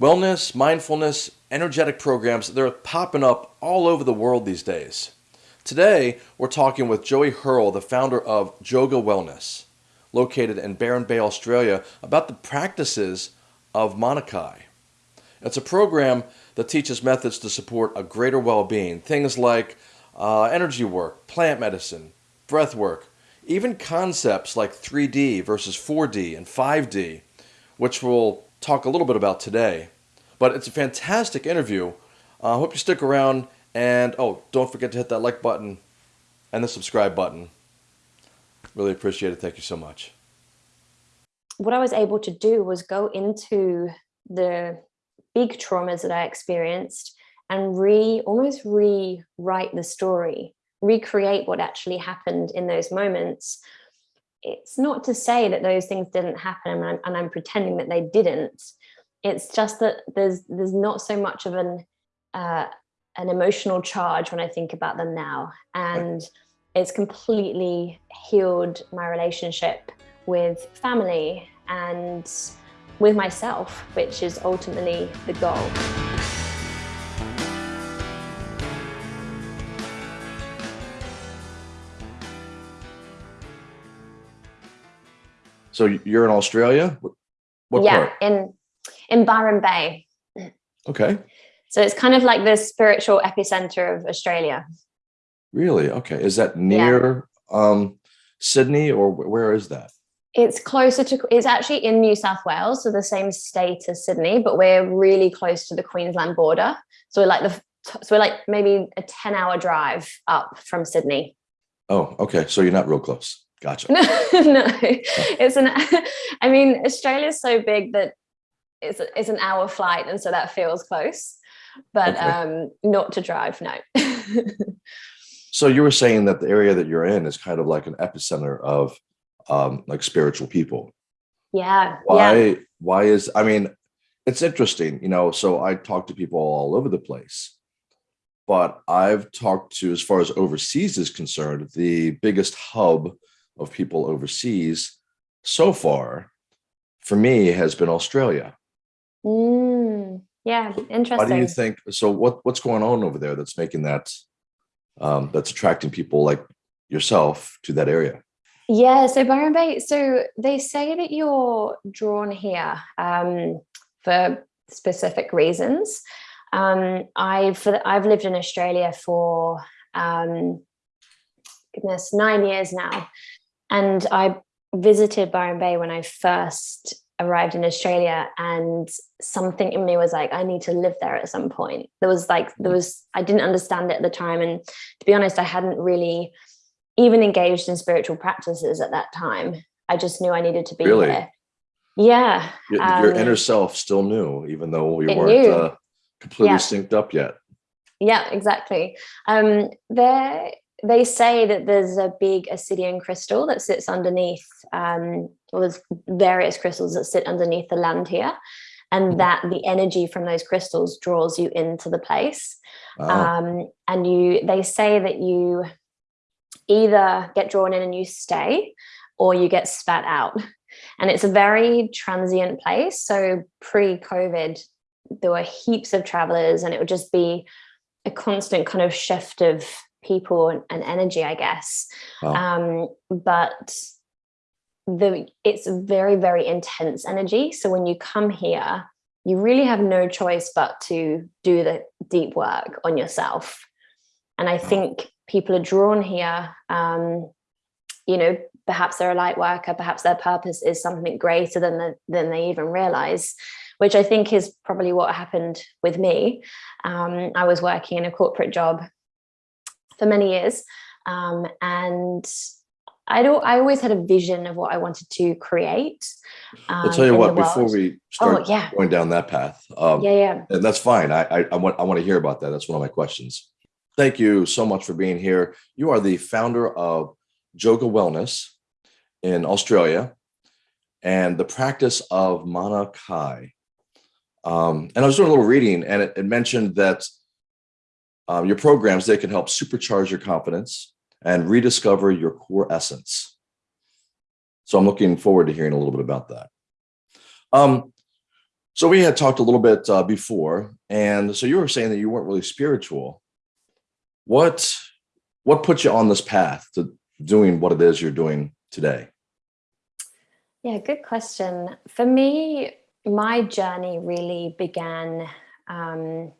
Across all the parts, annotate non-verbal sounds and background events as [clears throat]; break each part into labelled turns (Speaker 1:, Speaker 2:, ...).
Speaker 1: Wellness, mindfulness, energetic programs, they're popping up all over the world these days. Today, we're talking with Joey Hurl, the founder of Joga Wellness, located in Byron Bay, Australia, about the practices of Manakai. It's a program that teaches methods to support a greater well being, things like uh, energy work, plant medicine, breath work, even concepts like 3D versus 4D and 5D, which we'll talk a little bit about today. But it's a fantastic interview. I uh, hope you stick around. And oh, don't forget to hit that like button and the subscribe button. Really appreciate it. Thank you so much.
Speaker 2: What I was able to do was go into the big traumas that I experienced and re almost rewrite the story, recreate what actually happened in those moments. It's not to say that those things didn't happen and I'm, and I'm pretending that they didn't. It's just that there's there's not so much of an uh, an emotional charge when I think about them now. And it's completely healed my relationship with family and with myself, which is ultimately the goal.
Speaker 1: So you're in Australia?
Speaker 2: What yeah, part? in in Byron Bay.
Speaker 1: Okay.
Speaker 2: So it's kind of like the spiritual epicenter of Australia.
Speaker 1: Really? Okay. Is that near yeah. um, Sydney or where is that?
Speaker 2: It's closer to, it's actually in New South Wales, so the same state as Sydney, but we're really close to the Queensland border. So we're like the, so we're like maybe a 10 hour drive up from Sydney.
Speaker 1: Oh, okay. So you're not real close. Gotcha. [laughs]
Speaker 2: No, no, it's an, [laughs] I mean, Australia's so big that it's, it's an hour flight. And so that feels close, but okay. um, not to drive, no. [laughs]
Speaker 1: so you were saying that the area that you're in is kind of like an epicenter of um, like spiritual people.
Speaker 2: Yeah.
Speaker 1: Why,
Speaker 2: yeah.
Speaker 1: why is, I mean, it's interesting, you know, so I talk to people all over the place, but I've talked to, as far as overseas is concerned, the biggest hub of people overseas so far for me has been Australia.
Speaker 2: Mm, yeah, interesting.
Speaker 1: Why do you think, so what, what's going on over there that's making that, um, that's attracting people like yourself to that area?
Speaker 2: Yeah, so Byron Bay, so they say that you're drawn here um, for specific reasons. Um, I've I've lived in Australia for um, goodness nine years now, and I visited Byron Bay when I first arrived in Australia, and something in me was like, I need to live there at some point. There was like there was I didn't understand it at the time, and to be honest, I hadn't really even engaged in spiritual practices at that time. I just knew I needed to be really? there. Yeah.
Speaker 1: Your, um, your, inner self still knew, even though you weren't uh, completely yeah. synced up yet.
Speaker 2: Yeah, exactly. Um, there, they say that there's a big obsidian crystal that sits underneath, um, well, there's various crystals that sit underneath the land here and hmm. that the energy from those crystals draws you into the place. Um, and you, they say that you either get drawn in and you stay or you get spat out. And it's a very transient place. So pre-COVID, there were heaps of travelers and it would just be a constant kind of shift of people and, and energy, I guess. Wow. Um, but the it's very, very intense energy. So when you come here, you really have no choice but to do the deep work on yourself. And I think people are drawn here, um, you know, perhaps they're a light worker, perhaps their purpose is something greater than, the, than they even realize, which I think is probably what happened with me. Um, I was working in a corporate job for many years um, and I don't. I always had a vision of what I wanted to create.
Speaker 1: Um, I'll tell you what. Before we start oh, yeah. going down that path,
Speaker 2: um, yeah, yeah,
Speaker 1: and that's fine. I, I, I want I want to hear about that. That's one of my questions. Thank you so much for being here. You are the founder of Joga Wellness in Australia and the practice of Manakai. Um, and I was doing a little reading and it, it mentioned that um, your programs, they can help supercharge your confidence and rediscover your core essence. So I'm looking forward to hearing a little bit about that. Um, So we had talked a little bit uh, before, and so you were saying that you weren't really spiritual. What what put you on this path to doing what it is you're doing today?
Speaker 2: Yeah, good question. For me, my journey really began. Um,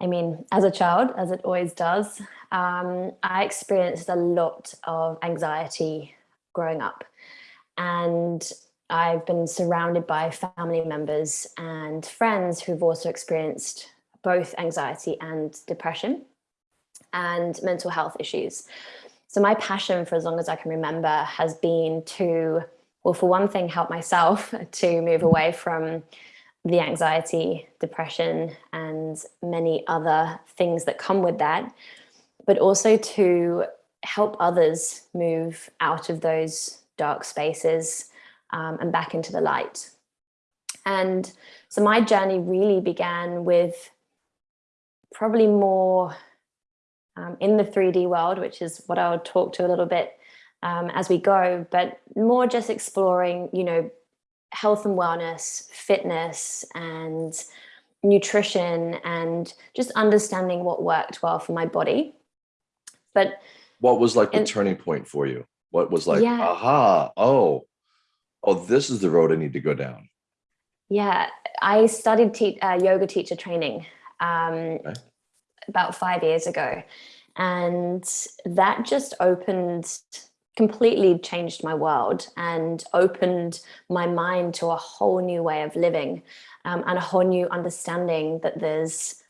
Speaker 2: I mean, as a child, as it always does, um, I experienced a lot of anxiety growing up. And I've been surrounded by family members and friends who've also experienced both anxiety and depression and mental health issues. So my passion for as long as I can remember has been to, well, for one thing, help myself [laughs] to move away from the anxiety, depression, and many other things that come with that, but also to help others move out of those dark spaces um, and back into the light. And so my journey really began with probably more um, in the 3D world, which is what I'll talk to a little bit um, as we go, but more just exploring, you know, health and wellness, fitness and nutrition and just understanding what worked well for my body. But
Speaker 1: what was like the and, turning point for you? What was like,
Speaker 2: yeah.
Speaker 1: aha, oh, oh, this is the road I need to go down.
Speaker 2: Yeah, I studied te uh, yoga teacher training um, okay. about five years ago. And that just opened, completely changed my world and opened my mind to a whole new way of living um, and a whole new understanding that there's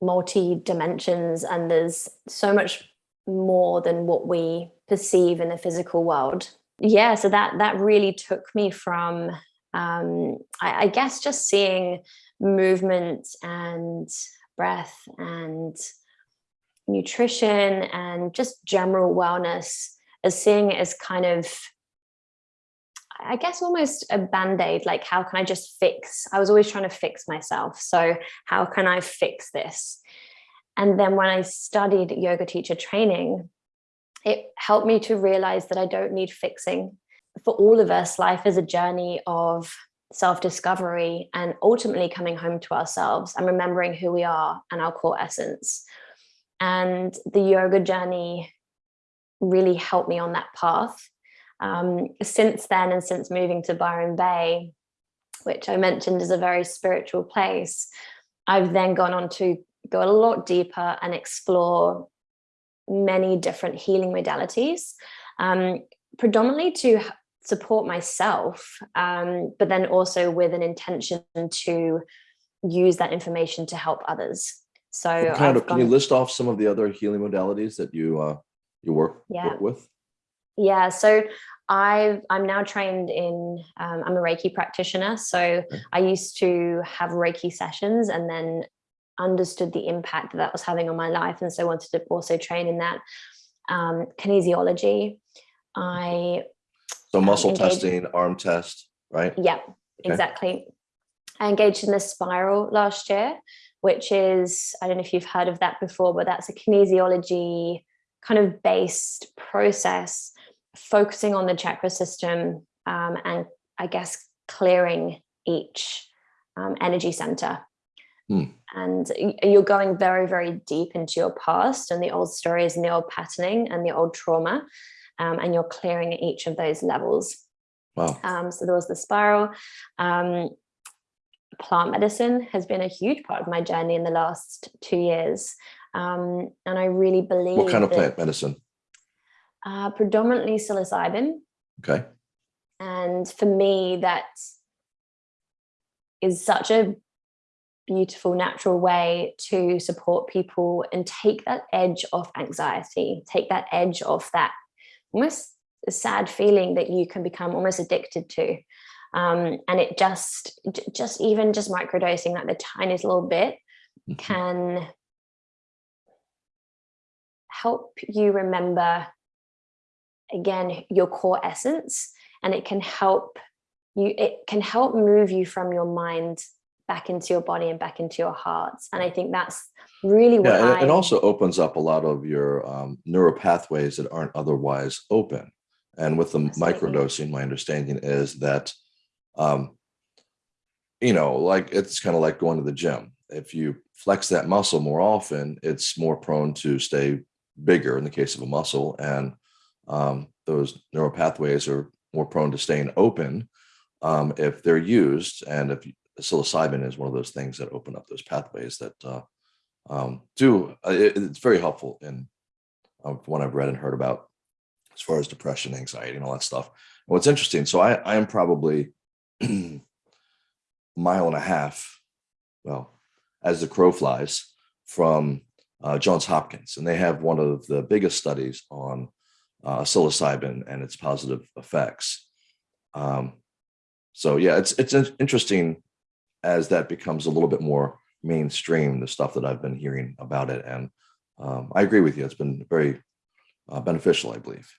Speaker 2: multi dimensions and there's so much more than what we perceive in the physical world. Yeah, so that that really took me from, um, I, I guess, just seeing movement and breath and nutrition and just general wellness as seeing it as kind of I guess almost a band-aid, like how can I just fix? I was always trying to fix myself. So how can I fix this? And then when I studied yoga teacher training, it helped me to realize that I don't need fixing. For all of us, life is a journey of self-discovery and ultimately coming home to ourselves and remembering who we are and our core essence. And the yoga journey really helped me on that path. Um, since then and since moving to Byron Bay, which I mentioned is a very spiritual place, I've then gone on to go a lot deeper and explore many different healing modalities, um, predominantly to support myself, um, but then also with an intention to use that information to help others. So
Speaker 1: kind of, can you list off some of the other healing modalities that you uh, you work,
Speaker 2: yeah.
Speaker 1: work with?
Speaker 2: Yeah, so I I'm now trained in, um, I'm a Reiki practitioner. So okay. I used to have Reiki sessions and then understood the impact that, that was having on my life and so wanted to also train in that um, kinesiology i
Speaker 1: so muscle um, testing arm test right
Speaker 2: yeah okay. exactly i engaged in the spiral last year which is i don't know if you've heard of that before but that's a kinesiology kind of based process focusing on the chakra system um, and i guess clearing each um, energy center Hmm. And you're going very, very deep into your past and the old stories and the old patterning and the old trauma. Um, and you're clearing each of those levels.
Speaker 1: Wow.
Speaker 2: Um, so there was the spiral. Um, plant medicine has been a huge part of my journey in the last two years. Um, and I really believe
Speaker 1: What kind of plant medicine?
Speaker 2: Uh, predominantly psilocybin.
Speaker 1: Okay.
Speaker 2: And for me, that is such a beautiful, natural way to support people and take that edge off anxiety, take that edge off that almost sad feeling that you can become almost addicted to. Um, and it just, just even just microdosing like the tiniest little bit mm-hmm. can help you remember again your core essence and it can help you it can help move you from your mind back into your body and back into your hearts. And I think that's really what
Speaker 1: yeah,
Speaker 2: and
Speaker 1: it also opens up a lot of your um, neural pathways that aren't otherwise open. And with the Absolutely. microdosing, my understanding is that um, you know, like it's kind of like going to the gym. If you flex that muscle more often, it's more prone to stay bigger in the case of a muscle. And um, those neural pathways are more prone to staying open um, if they're used. And if psilocybin is one of those things that open up those pathways that uh, um, do, uh, it, it's very helpful in uh, what I've read and heard about as far as depression, anxiety, and all that stuff. And what's interesting, so I, I am probably [clears throat] mile and a half, well, as the crow flies, from uh, Johns Hopkins, and they have one of the biggest studies on uh, psilocybin and its positive effects. Um, so yeah, it's it's interesting as that becomes a little bit more mainstream, the stuff that I've been hearing about it, and um, I agree with you. It's been very uh, beneficial, I believe.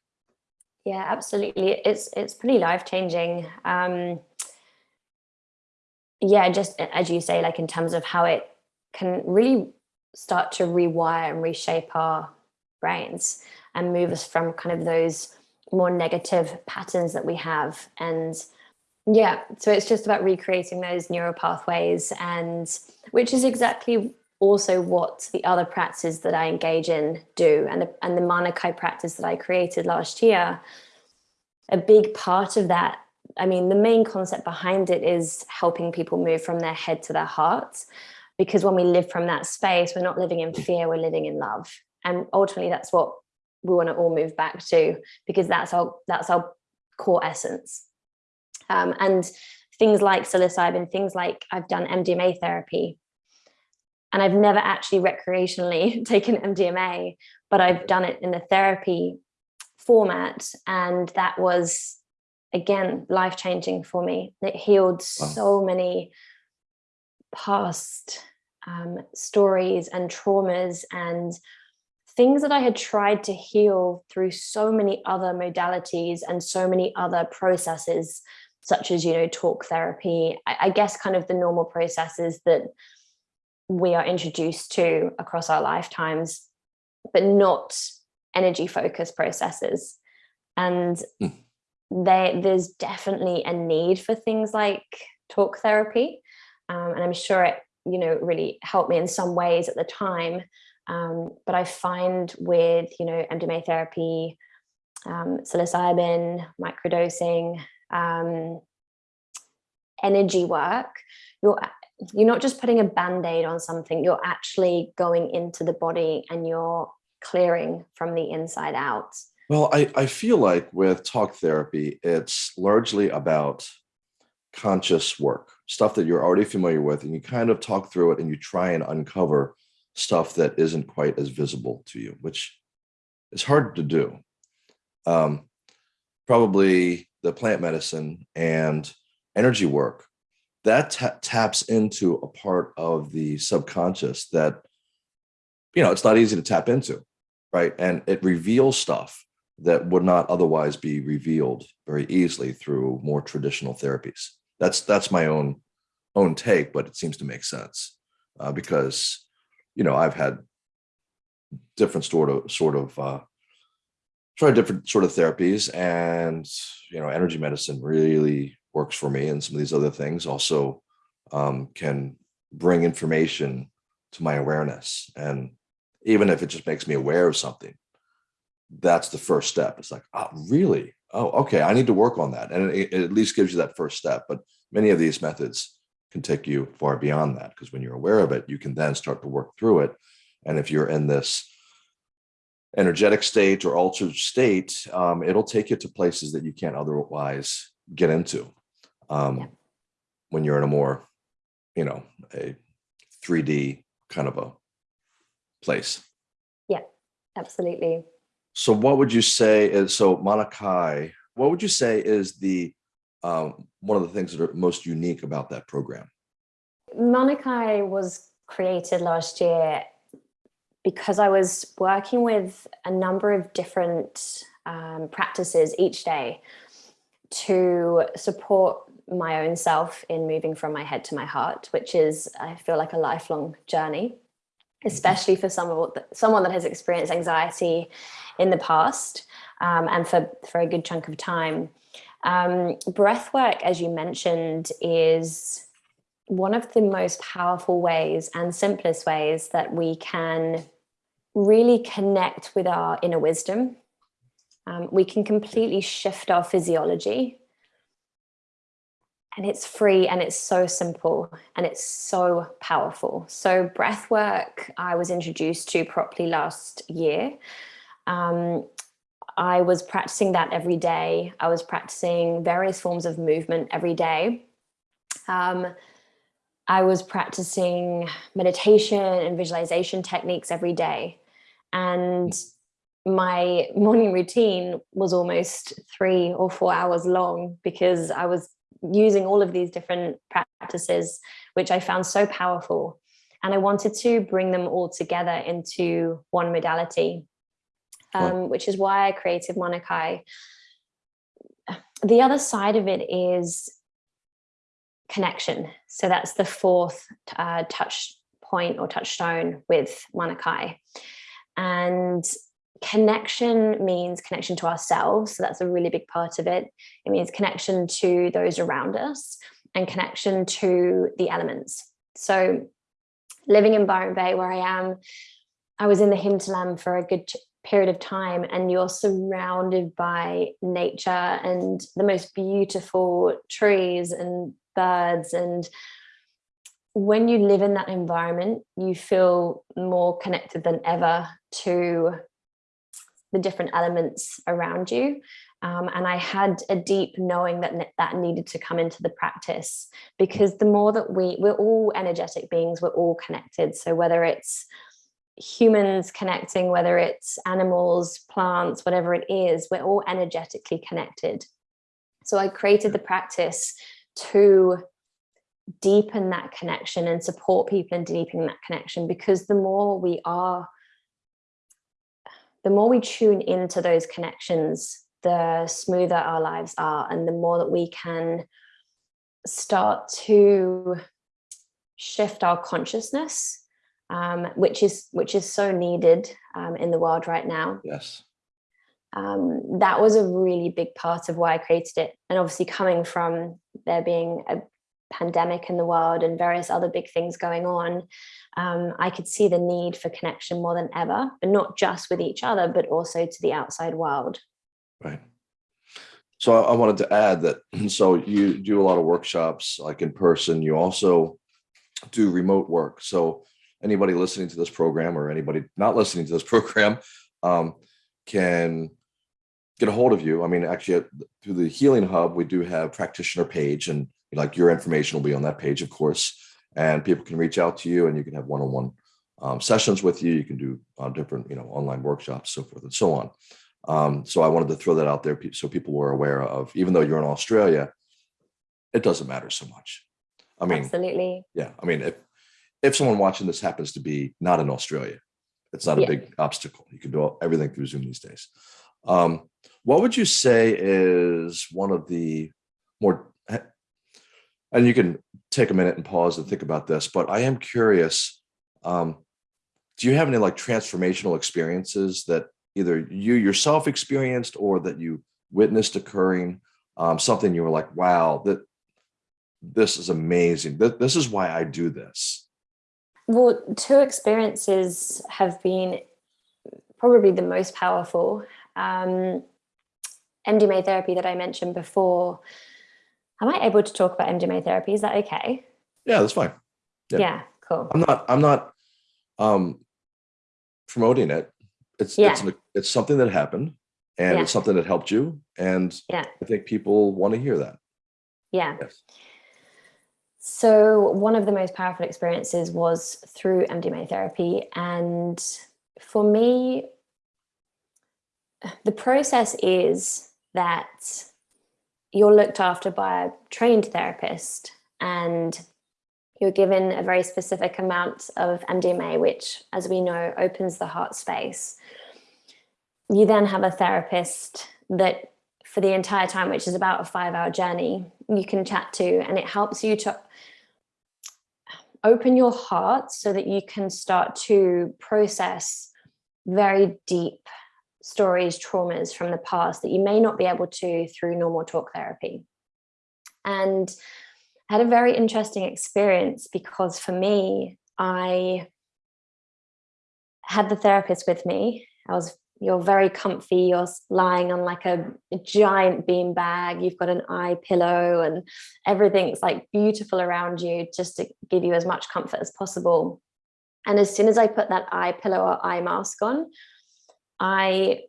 Speaker 2: Yeah, absolutely. It's it's pretty life changing. Um, yeah, just as you say, like in terms of how it can really start to rewire and reshape our brains and move us from kind of those more negative patterns that we have. And yeah, so it's just about recreating those neural pathways and which is exactly also what the other practices that I engage in do and the, and the Manakai practice that I created last year. A big part of that I mean, the main concept behind it is helping people move from their head to their heart. Because when we live from that space, we're not living in fear, we're living in love. And ultimately that's what we want to all move back to because that's our that's our core essence. Um, and things like psilocybin, things like I've done MDMA therapy, and I've never actually recreationally [laughs] taken MDMA, but I've done it in a therapy format, and that was again life changing for me. It healed wow. so many past um, stories and traumas and things that I had tried to heal through so many other modalities and so many other processes, such as, you know, talk therapy, I, I guess kind of the normal processes that we are introduced to across our lifetimes, but not energy focused processes. And mm they, there's definitely a need for things like talk therapy. Um, and I'm sure it, you know, really helped me in some ways at the time. Um, but I find with, you know, MDMA therapy, um, psilocybin, microdosing, um, energy work, you're, you're not just putting a band-aid on something, you're actually going into the body and you're clearing from the inside out.
Speaker 1: Well, I, I feel like with talk therapy, it's largely about conscious work, stuff that you're already familiar with, and you kind of talk through it and you try and uncover stuff that isn't quite as visible to you, which is hard to do. Um, probably the plant medicine and energy work that taps into a part of the subconscious that you know it's not easy to tap into right and it reveals stuff that would not otherwise be revealed very easily through more traditional therapies. That's that's my own own take, but it seems to make sense uh, because you know I've had different sort of sort of uh, tried different sort of therapies, and you know energy medicine really works for me, and some of these other things also um, can bring information to my awareness, and even if it just makes me aware of something that's the first step. It's like, oh, really? Oh, okay. I need to work on that. And it, it at least gives you that first step. But many of these methods can take you far beyond that because when you're aware of it, you can then start to work through it. And if you're in this energetic state or altered state, um, it'll take you to places that you can't otherwise get into um, yeah. when you're in a more, you know, a 3D kind of a place.
Speaker 2: Yeah, absolutely.
Speaker 1: So what would you say is, so Manakai, what would you say is the, um, one of the things that are most unique about that program?
Speaker 2: Manakai was created last year because I was working with a number of different um, practices each day to support my own self in moving from my head to my heart, which is, I feel like a lifelong journey. Especially for someone someone that has experienced anxiety in the past um, and for for a good chunk of time. Um, breath work, as you mentioned, is one of the most powerful ways and simplest ways that we can really connect with our inner wisdom. Um, we can completely shift our physiology and it's free and it's so simple and it's so powerful. So breath work I was introduced to properly last year. Um, I was practicing that every day. I was practicing various forms of movement every day. Um, I was practicing meditation and visualization techniques every day. And my morning routine was almost three or four hours long because I was using all of these different practices, which I found so powerful. And I wanted to bring them all together into one modality, um, which is why I created Manakai. The other side of it is connection. So that's the fourth uh, touch point or touchstone with Manakai. And connection means connection to ourselves. So that's a really big part of it. It means connection to those around us and connection to the elements. So living in Byron Bay where I am, I was in the hinterland for a good period of time and you're surrounded by nature and the most beautiful trees and birds and when you live in that environment you feel more connected than ever to the different elements around you. Um, and I had a deep knowing that that needed to come into the practice because the more that we, we're all energetic beings, we're all connected. So whether it's humans connecting, whether it's animals, plants, whatever it is, we're all energetically connected. So I created the practice to deepen that connection and support people in deepening that connection because the more we are the more we tune into those connections, the smoother our lives are and the more that we can start to shift our consciousness, um, which is which is so needed um, in the world right now.
Speaker 1: Yes.
Speaker 2: Um, that was a really big part of why I created it. And obviously coming from there being a pandemic in the world and various other big things going on, um, I could see the need for connection more than ever, but not just with each other, but also to the outside world.
Speaker 1: Right. So I wanted to add that, [clears throat] so you do a lot of workshops like in person, you also do remote work. So anybody listening to this program or anybody not listening to this [laughs] program um, can get a hold of you. I mean, actually through the Healing Hub, we do have practitioner page and like your information will be on that page, of course, and people can reach out to you and you can have one-on-one um, sessions with you. You can do uh, different, you know, online workshops, so forth and so on. Um, so I wanted to throw that out there so people were aware of, even though you're in Australia, it doesn't matter so much. I mean,
Speaker 2: absolutely.
Speaker 1: Yeah. I mean, if, if someone watching this happens to be not in Australia, it's not a yeah. big obstacle. You can do everything through Zoom these days. Um, what would you say is one of the more and you can take a minute and pause and think about this, but I am curious, um, do you have any like transformational experiences that either you yourself experienced or that you witnessed occurring, um, something you were like, wow, that this is amazing. This is why I do this.
Speaker 2: Well, two experiences have been probably the most powerful. Um, MDMA therapy that I mentioned before, Am I able to talk about MDMA therapy? Is that okay?
Speaker 1: Yeah, that's fine.
Speaker 2: Yeah, yeah cool.
Speaker 1: I'm not, I'm not um, promoting it. It's, yeah. it's, it's something that happened and yeah. it's something that helped you. And yeah. I think people want to hear that.
Speaker 2: Yeah. Yes. So one of the most powerful experiences was through MDMA therapy. And for me, the process is that you're looked after by a trained therapist and you're given a very specific amount of MDMA, which, as we know, opens the heart space. You then have a therapist that for the entire time, which is about a five hour journey, you can chat to, and it helps you to open your heart so that you can start to process very deep stories, traumas from the past that you may not be able to through normal talk therapy. And I had a very interesting experience because for me, I had the therapist with me. I was you're very comfy, you're lying on like a, a giant bean bag, you've got an eye pillow and everything's like beautiful around you just to give you as much comfort as possible. And as soon as I put that eye pillow or eye mask on, I,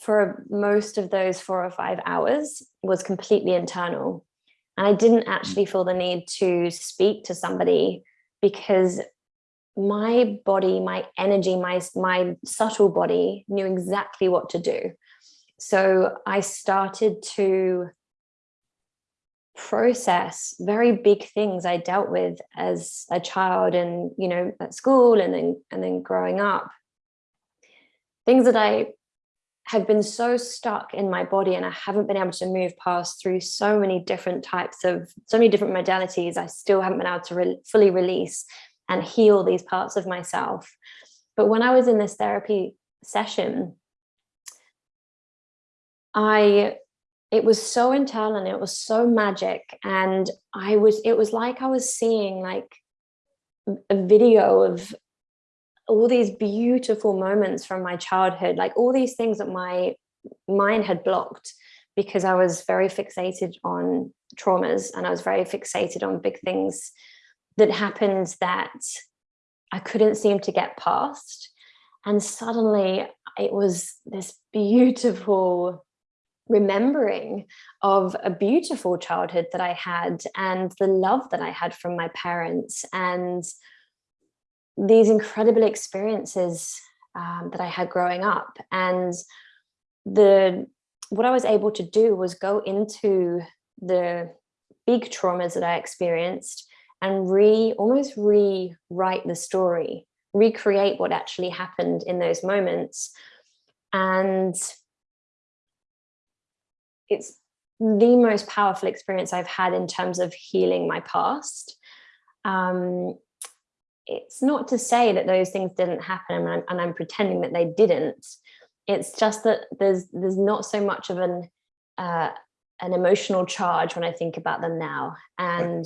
Speaker 2: for most of those four or five hours, was completely internal. And I didn't mm. actually feel the need to speak to somebody because my body, my energy, my, my subtle body knew exactly what to do. So I started to process very big things I dealt with as a child and, you know, at school and then, and then growing up. Things that I have been so stuck in my body and I haven't been able to move past through so many different types of, so many different modalities, I still haven't been able to re fully release and heal these parts of myself. But when I was in this therapy session, I it was so internal and it was so magic and I was it was like I was seeing like a video of all these beautiful moments from my childhood like all these things that my mind had blocked because I was very fixated on traumas and I was very fixated on big things that happened that I couldn't seem to get past. And suddenly it was this beautiful remembering of a beautiful childhood that I had and the love that I had from my parents and these incredible experiences um, that I had growing up. And the what I was able to do was go into the big traumas that I experienced and re almost rewrite the story, recreate what actually happened in those moments. And it's the most powerful experience I've had in terms of healing my past. Um, it's not to say that those things didn't happen and I'm, and I'm, pretending that they didn't. It's just that there's there's not so much of an uh, an emotional charge when I think about them now. And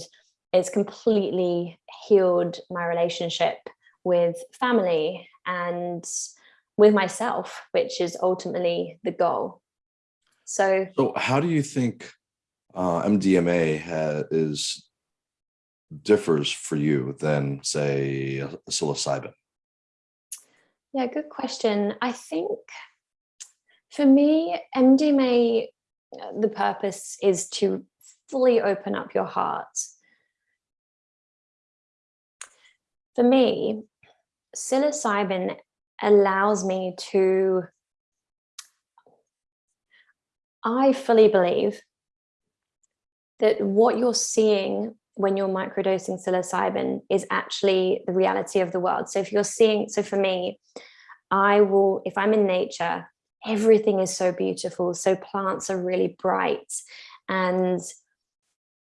Speaker 2: it's completely healed my relationship with family and with myself, which is ultimately the goal. So,
Speaker 1: so how do you think uh, MDMA is differs for you than say psilocybin?
Speaker 2: Yeah, good question. I think for me, MDMA, uh, the purpose is to fully open up your heart for me, psilocybin allows me to, I fully believe that what you're seeing when you're microdosing psilocybin is actually the reality of the world. So if you're seeing, so for me, I will, if I'm in nature, everything is so beautiful. So plants are really bright and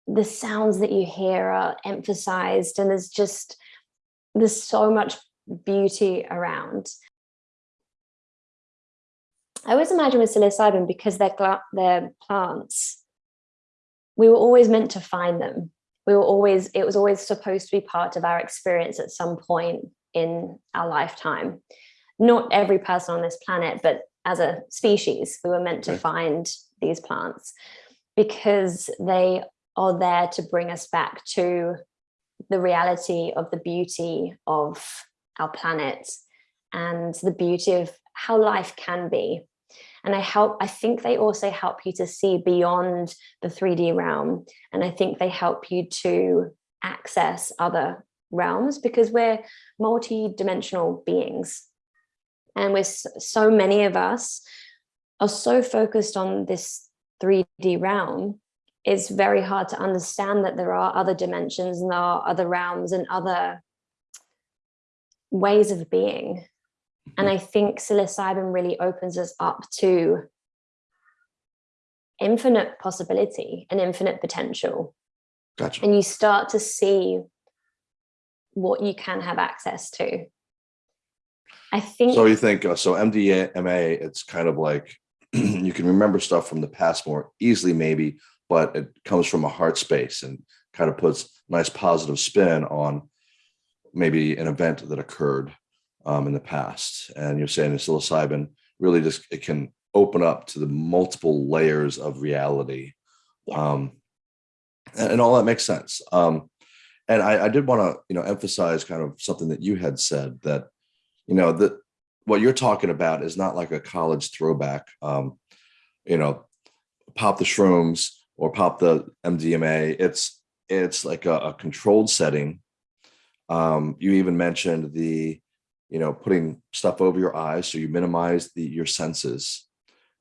Speaker 2: the sounds that you hear are emphasized and there's just there's so much beauty around. I always imagine with psilocybin because they're, they're plants, we were always meant to find them. We were always, it was always supposed to be part of our experience at some point in our lifetime. Not every person on this planet, but as a species, we were meant to find these plants because they are there to bring us back to the reality of the beauty of our planet and the beauty of how life can be. And I help, I think they also help you to see beyond the 3D realm. And I think they help you to access other realms because we're multi-dimensional beings. And with so many of us are so focused on this 3D realm it's very hard to understand that there are other dimensions and there are other realms and other ways of being. And. I think psilocybin really opens us up to infinite possibility and infinite potential.
Speaker 1: Gotcha.
Speaker 2: And you start to see what you can have access to. I think.
Speaker 1: So you think, uh, so MDMA, it's kind of like [clears throat] you can remember stuff from the past more easily maybe, but it comes from a heart space and kind of puts nice positive spin on maybe an event that occurred um, in the past. And you're saying the psilocybin really just it can open up to the multiple layers of reality.
Speaker 2: Yeah.
Speaker 1: Um, and, and all that makes sense. Um, and I, I did want to, you know, emphasize kind of something that you had said that, you know, that what you're talking about is not like a college throwback. Um, you know, pop the shrooms or pop the MDMA. It's it's like a, a controlled setting. Um, you even mentioned the, you know, putting stuff over your eyes so you minimize the your senses,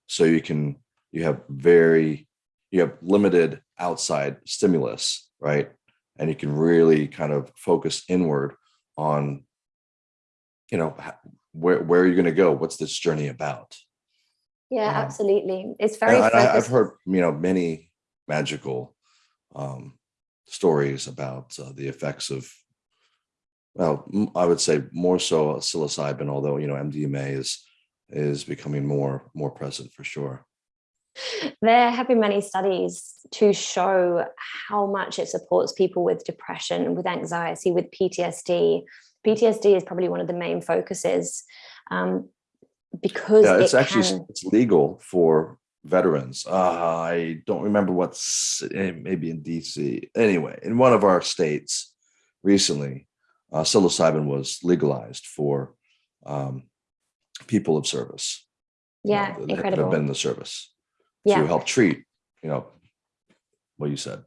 Speaker 1: so you can you have very you have limited outside stimulus, right? And you can really kind of focus inward on, you know, where where are you going to go? What's this journey about?
Speaker 2: Yeah,
Speaker 1: Um,
Speaker 2: absolutely. It's very
Speaker 1: And I, I've heard, you know, many magical um, stories about uh, the effects of, well, I would say more so psilocybin, although you know MDMA is is becoming more more present for sure.
Speaker 2: There have been many studies to show how much it supports people with depression, with anxiety, with PTSD. PTSD is probably one of the main focuses um, because
Speaker 1: Yeah,
Speaker 2: it
Speaker 1: it's actually
Speaker 2: can.
Speaker 1: it's legal for veterans. Uh, I don't remember what's eh, maybe in DC. Anyway, in one of our states recently, uh, psilocybin was legalized for um, people of service. you know,
Speaker 2: Yeah,
Speaker 1: that have been in the service
Speaker 2: Yeah.
Speaker 1: to help treat, you know, what you said.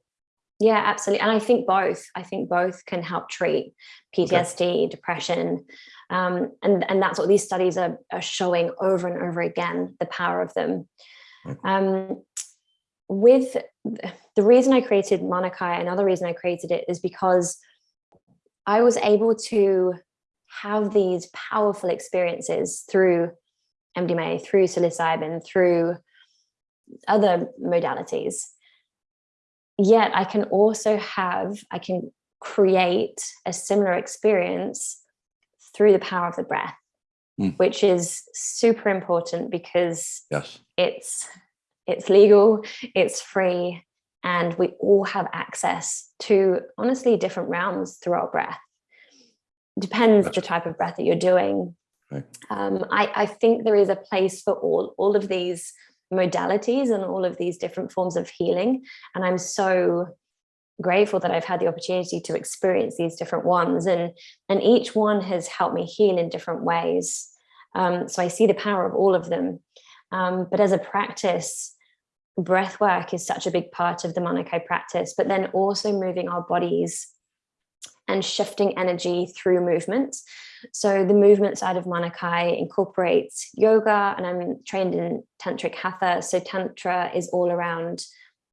Speaker 2: Yeah, absolutely. And I think both. I think both can help treat PTSD, depression. Um, and, and that's what these studies are, are showing over and over again, the power of them. Um, with the reason I created Manakai, another reason I created it is because I was able to have these powerful experiences through MDMA, through psilocybin, through other modalities yet I can also have, I can create a similar experience through the power of the breath,
Speaker 1: Mm.
Speaker 2: which is super important because
Speaker 1: Yes.
Speaker 2: it's it's legal, it's free, and we all have access to honestly different realms through our breath. Depends
Speaker 1: Gotcha.
Speaker 2: the type of breath that you're doing.
Speaker 1: Right.
Speaker 2: Um, I, I think there is a place for all all of these modalities and all of these different forms of healing. And I'm so grateful that I've had the opportunity to experience these different ones. And, and each one has helped me heal in different ways. Um, so I see the power of all of them. Um, but as a practice, breath work is such a big part of the Manakai practice, but then also moving our bodies and shifting energy through movement. So the movement side of Manakai incorporates yoga, and I'm trained in tantric hatha. So tantra is all around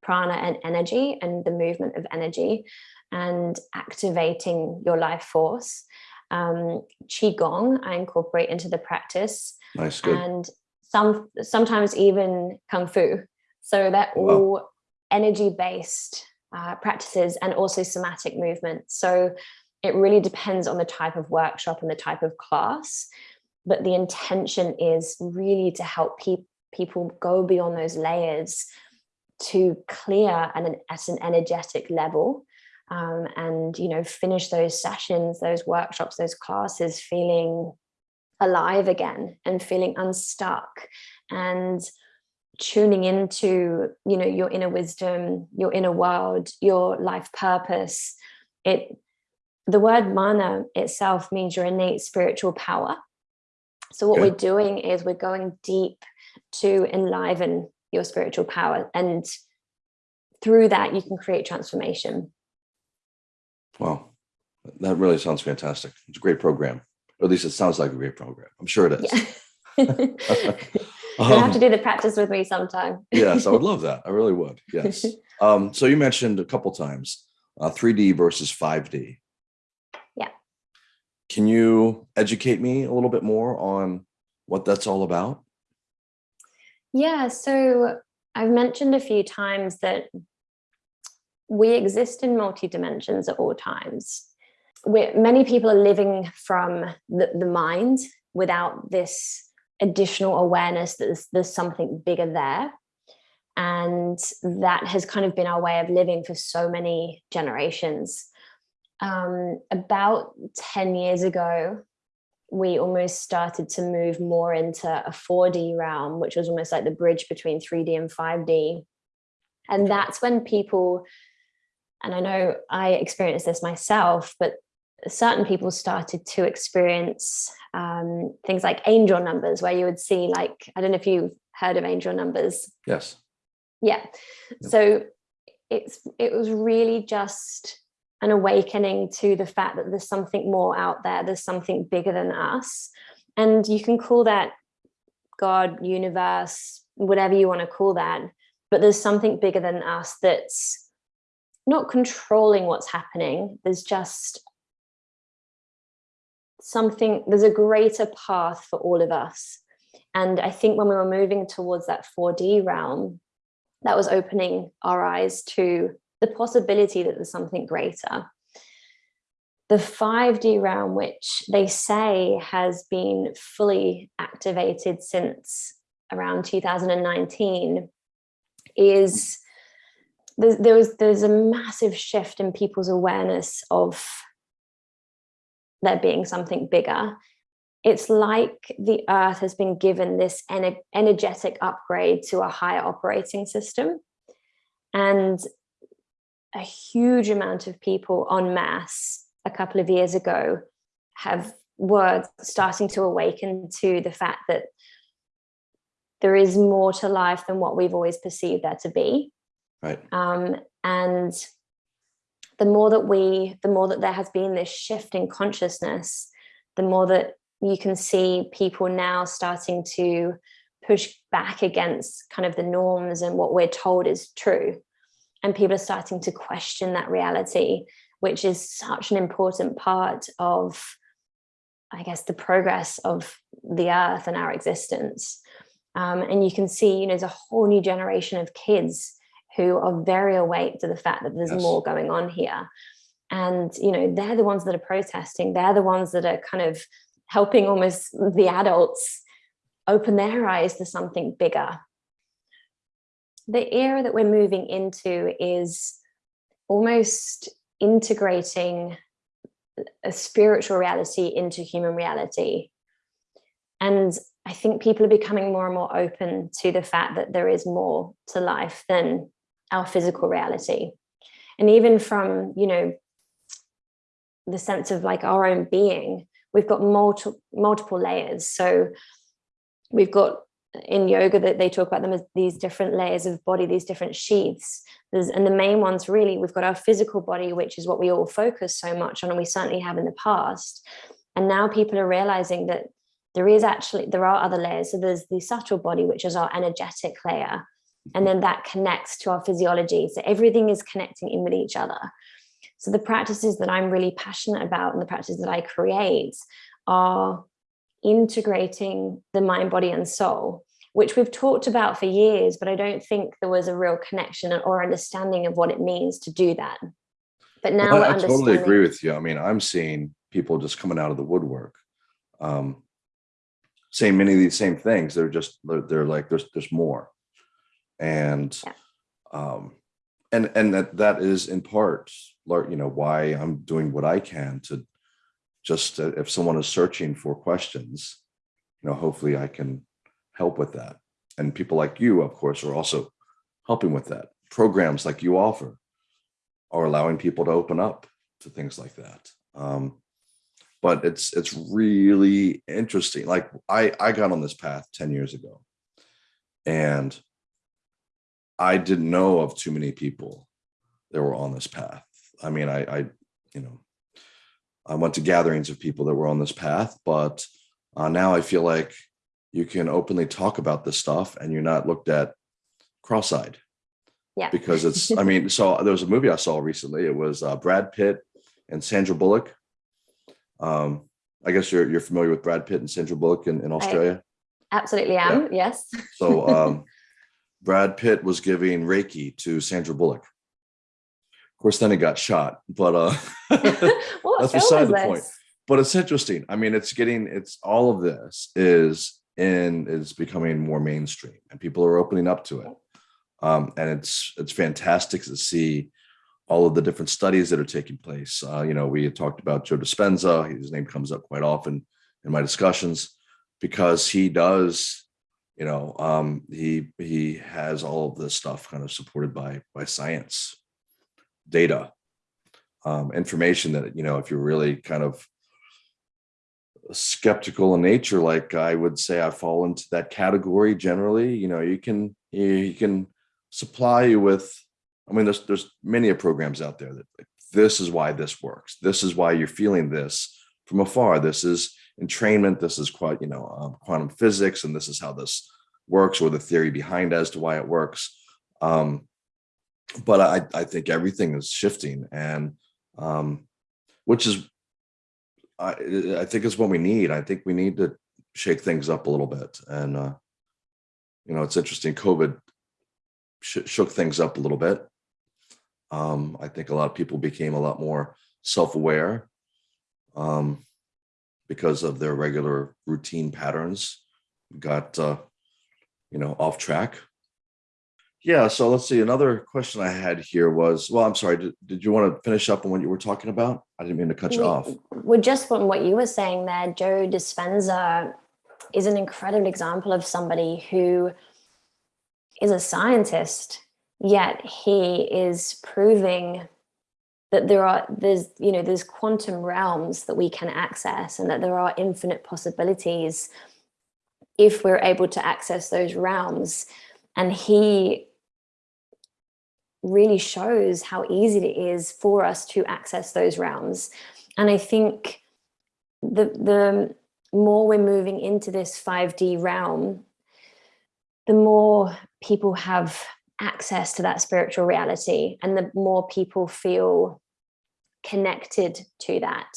Speaker 2: prana and energy and the movement of energy and activating your life force. Um, qigong I incorporate into the practice,
Speaker 1: Nice. Good.
Speaker 2: and some sometimes even kung fu. So they're
Speaker 1: Wow.
Speaker 2: all energy based uh, practices and also somatic movement. So it really depends on the type of workshop and the type of class. But the intention is really to help pe- people go beyond those layers to clear and an, at an energetic level um, and you know finish those sessions those workshops those classes feeling alive again and feeling unstuck and tuning into you know your inner wisdom your inner world your life purpose it the word mana itself means your innate spiritual power so what
Speaker 1: Okay.
Speaker 2: we're doing is we're going deep to enliven your spiritual power and through that you can create transformation
Speaker 1: Wow. That really sounds fantastic. It's a great program. Or at least it sounds like a great program. I'm sure it is.
Speaker 2: yeah [laughs] [laughs] [laughs] you'll have to
Speaker 1: Um,
Speaker 2: do the practice with me sometime
Speaker 1: yes, I would [laughs] love that. I really would. Yes. [laughs] Um, so you mentioned a couple times uh, 3D versus 5D.
Speaker 2: Yeah.
Speaker 1: Can you educate me a little bit more on what that's all about?
Speaker 2: Yeah, so I've mentioned a few times that we exist in multi dimensions at all times. We're, many people are living from the, the mind without this additional awareness that there's, there's something bigger there. And that has kind of been our way of living for so many generations. Um, about 10 years ago, we almost started to move more into a 4D realm, which was almost like the bridge between 3D and 5D. And that's when people, and I know I experienced this myself, but certain people started to experience um, things like angel numbers, where you would see like, I don't know if you've heard of angel numbers.
Speaker 1: Yes.
Speaker 2: Yeah. Yep. So it's it was really just an awakening to the fact that there's something more out there, there's something bigger than us. And you can call that God, universe, whatever you want to call that. But there's something bigger than us that's not controlling what's happening. There's just something, there's a greater path for all of us. And I think when we were moving towards that 4D realm, that was opening our eyes to the possibility that there's something greater. The 5D realm, which they say has been fully activated since around 2019, is there was there's a massive shift in people's awareness of there being something bigger. It's like the earth has been given this energetic upgrade to a higher operating system. And a huge amount of people en masse a couple of years ago have were starting to awaken to the fact that there is more to life than what we've always perceived there to be.
Speaker 1: Right.
Speaker 2: Um, and the more that we, the more that there has been this shift in consciousness, the more that you can see people now starting to push back against kind of the norms and what we're told is true and people are starting to question that reality, which is such an important part of, I guess, the progress of the earth and our existence. Um, and you can see, you know, there's a whole new generation of kids who are very awake to the fact that there's yes. more going on here. And, you know, they're the ones that are protesting. They're the ones that are kind of helping almost the adults open their eyes to something bigger the era that we're moving into is almost integrating a spiritual reality into human reality. And I think people are becoming more and more open to the fact that there is more to life than our physical reality. And even from, you know, the sense of like our own being, we've got multiple multiple layers. So we've got in yoga that they talk about them as these different layers of body, these different sheaths. There's, and the main ones really, we've got our physical body, which is what we all focus so much on, and we certainly have in the past. And now people are realizing that there is actually, there are other layers. So there's the subtle body, which is our energetic layer. And then that connects to our physiology. So everything is connecting in with each other. So the practices that I'm really passionate about and the practices that I create are integrating the mind, body and soul, which we've talked about for years, but I don't think there was a real connection or understanding of what it means to do that. But now
Speaker 1: well, I, I totally agree with you. I mean, I'm seeing people just coming out of the woodwork, um, saying many of these same things. They're just, they're, they're like, there's, there's more. And, yeah. um, and, and that, that is in part, you know, why I'm doing what I can to just uh, if someone is searching for questions, you know, hopefully I can help with that. And people like you, of course, are also helping with that. Programs like you offer are allowing people to open up to things like that. Um, but it's it's really interesting. Like I, I got on this path 10 years ago and I didn't know of too many people that were on this path. I mean, I, I you know, I went to gatherings of people that were on this path, but uh, now I feel like you can openly talk about this stuff and you're not looked at cross-eyed.
Speaker 2: Yeah.
Speaker 1: Because it's, I [laughs] mean, so there was a movie I saw recently. It was uh, Brad Pitt and Sandra Bullock. Um, I guess you're you're familiar with Brad Pitt and Sandra Bullock in, in Australia.
Speaker 2: I absolutely am. Yeah. Yes.
Speaker 1: so um, [laughs] Brad Pitt was giving Reiki to Sandra Bullock Of course, then he got shot, but uh, [laughs] that's beside the this? point. But it's interesting. I mean, it's getting, it's all of this is in, is becoming more mainstream and people are opening up to it. Um, and it's it's fantastic to see all of the different studies that are taking place. Uh, you know, we had talked about Joe Dispenza. His name comes up quite often in my discussions because he does, you know, um, he he has all of this stuff kind of supported by by science, data, um, information that you know if you're really kind of skeptical in nature, like I would say, I fall into that category generally. You know, you can you can supply you with I mean, there's there's many programs out there that like, this is why this works. This is why you're feeling this from afar. This is entrainment. This is quite you know um, quantum physics, and this is how this works, or the theory behind as to why it works. Um, but I I think everything is shifting, and um, which is I I think is what we need. I think we need to shake things up a little bit, and uh, you know it's interesting. COVID shook things up a little bit um, I think a lot of people became a lot more self-aware um, because of their regular routine patterns got, uh, you know, off track. Yeah, so let's see. Another question I had here was, well, I'm sorry, did, did you want to finish up on what you were talking about? I didn't mean to cut you
Speaker 2: we,
Speaker 1: off.
Speaker 2: Well, just from what you were saying there, Joe Dispenza is an incredible example of somebody who is a scientist yet he is proving that there are there's you know there's quantum realms that we can access and that there are infinite possibilities if we're able to access those realms. And he really shows how easy it is for us to access those realms. And i think the the more we're moving into this 5d realm the more people have access to that spiritual reality and the more people feel connected to that.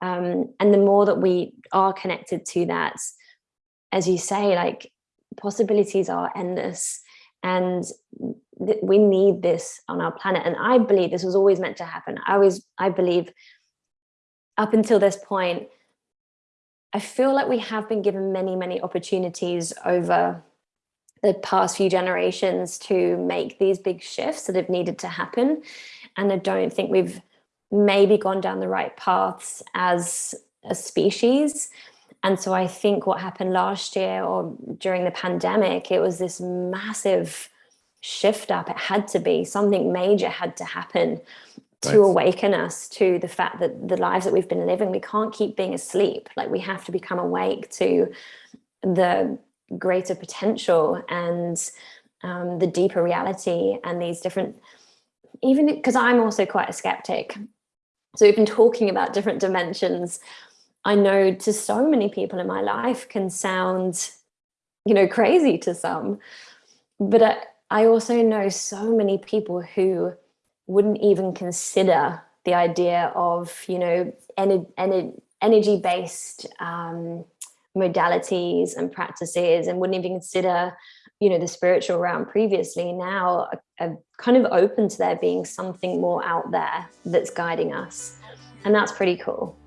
Speaker 2: Um, and the more that we are connected to that as you say like possibilities are endless and we need this on our planet. And i believe this was always meant to happen. I always i believe up until this point i feel like we have been given many many opportunities over the past few generations to make these big shifts that have needed to happen. And I don't think we've maybe gone down the right paths as a species. And so I think what happened last year or during the pandemic, it was this massive shift up. It had to be something major had to happen to right. awaken us to the fact that the lives that we've been living, we can't keep being asleep. Like we have to become awake to the greater potential and um, the deeper reality and these different, even because I'm also quite a skeptic. So we've been talking about different dimensions. I know to so many people in my life can sound, you know, crazy to some, but I, I also know so many people who wouldn't even consider the idea of, you know, energy-based um, modalities and practices and wouldn't even consider you know the spiritual realm previously now are, kind of open to there being something more out there that's guiding us. And that's pretty cool